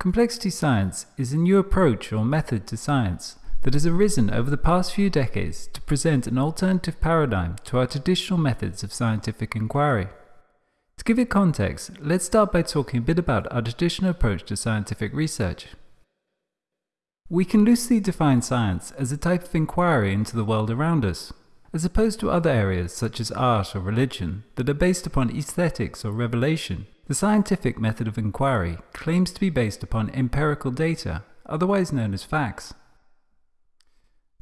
Complexity science is a new approach or method to science that has arisen over the past few decades to present an alternative paradigm to our traditional methods of scientific inquiry. To give it context, let's start by talking a bit about our traditional approach to scientific research. We can loosely define science as a type of inquiry into the world around us, as opposed to other areas such as art or religion that are based upon aesthetics or revelation. The scientific method of inquiry claims to be based upon empirical data, otherwise known as facts.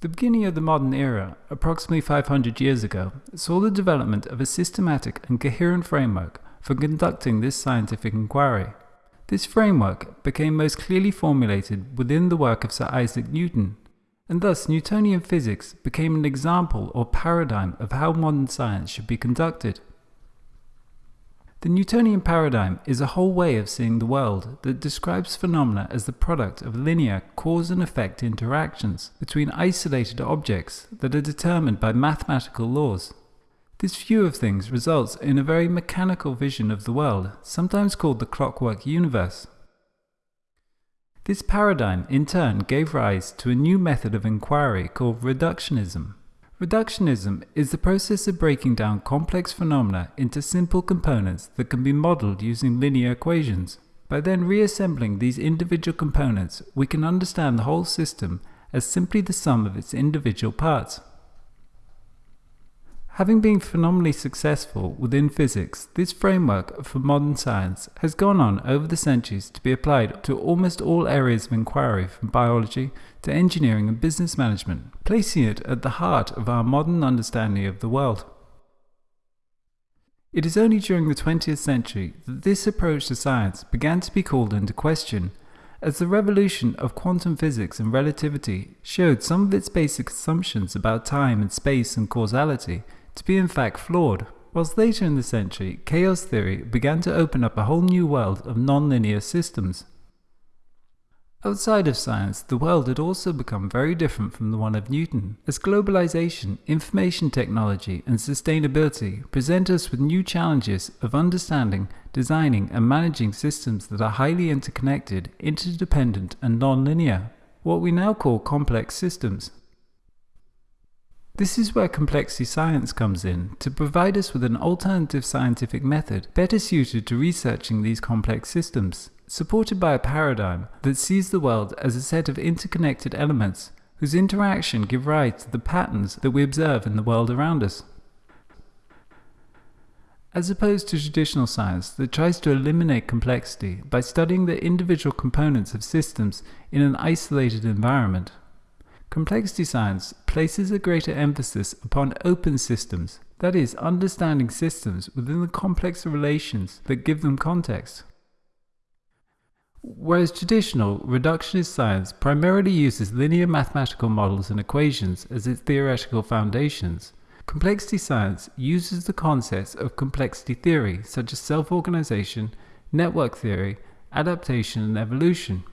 The beginning of the modern era, approximately 500 years ago, saw the development of a systematic and coherent framework for conducting this scientific inquiry. This framework became most clearly formulated within the work of Sir Isaac Newton, and thus Newtonian physics became an example or paradigm of how modern science should be conducted. The Newtonian paradigm is a whole way of seeing the world that describes phenomena as the product of linear cause and effect interactions between isolated objects that are determined by mathematical laws. This view of things results in a very mechanical vision of the world, sometimes called the clockwork universe. This paradigm, in turn, gave rise to a new method of inquiry called reductionism. Reductionism is the process of breaking down complex phenomena into simple components that can be modeled using linear equations. By then reassembling these individual components, we can understand the whole system as simply the sum of its individual parts. Having been phenomenally successful within physics, this framework for modern science has gone on over the centuries to be applied to almost all areas of inquiry from biology to engineering and business management, placing it at the heart of our modern understanding of the world. It is only during the 20th century that this approach to science began to be called into question, as the revolution of quantum physics and relativity showed some of its basic assumptions about time and space and causality to be in fact flawed. Whilst later in the century, chaos theory began to open up a whole new world of nonlinear systems. Outside of science, the world had also become very different from the one of Newton, as globalization, information technology, and sustainability present us with new challenges of understanding, designing, and managing systems that are highly interconnected, interdependent, and nonlinear, what we now call complex systems. This is where complexity science comes in, to provide us with an alternative scientific method better suited to researching these complex systems, supported by a paradigm that sees the world as a set of interconnected elements whose interaction give rise to the patterns that we observe in the world around us. As opposed to traditional science that tries to eliminate complexity by studying the individual components of systems in an isolated environment, Complexity science places a greater emphasis upon open systems, that is, understanding systems within the complex relations that give them context. Whereas traditional reductionist science primarily uses linear mathematical models and equations as its theoretical foundations, complexity science uses the concepts of complexity theory such as self-organization, network theory, adaptation and evolution.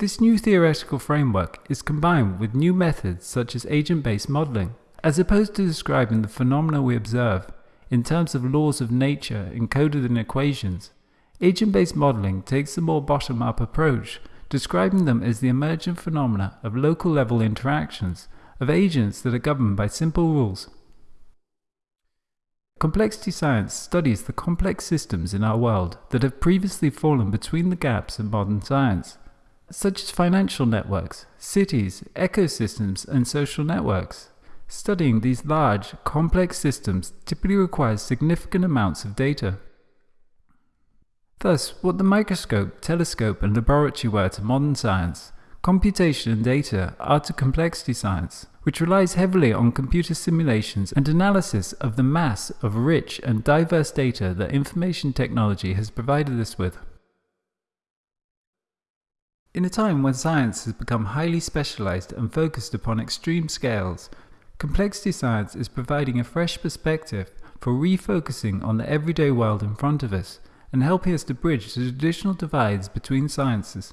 This new theoretical framework is combined with new methods such as agent-based modeling. As opposed to describing the phenomena we observe in terms of laws of nature encoded in equations, agent-based modeling takes a more bottom-up approach, describing them as the emergent phenomena of local-level interactions of agents that are governed by simple rules. Complexity science studies the complex systems in our world that have previously fallen between the gaps in modern science such as financial networks, cities, ecosystems, and social networks. Studying these large, complex systems typically requires significant amounts of data. Thus, what the microscope, telescope, and laboratory were to modern science, computation and data are to complexity science, which relies heavily on computer simulations and analysis of the mass of rich and diverse data that information technology has provided us with. In a time when science has become highly specialized and focused upon extreme scales, complexity science is providing a fresh perspective for refocusing on the everyday world in front of us and helping us to bridge the traditional divides between sciences.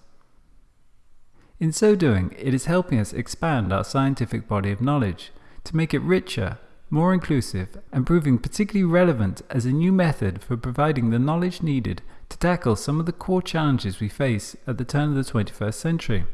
In so doing, it is helping us expand our scientific body of knowledge to make it richer, more inclusive, and proving particularly relevant as a new method for providing the knowledge needed to tackle some of the core challenges we face at the turn of the 21st century.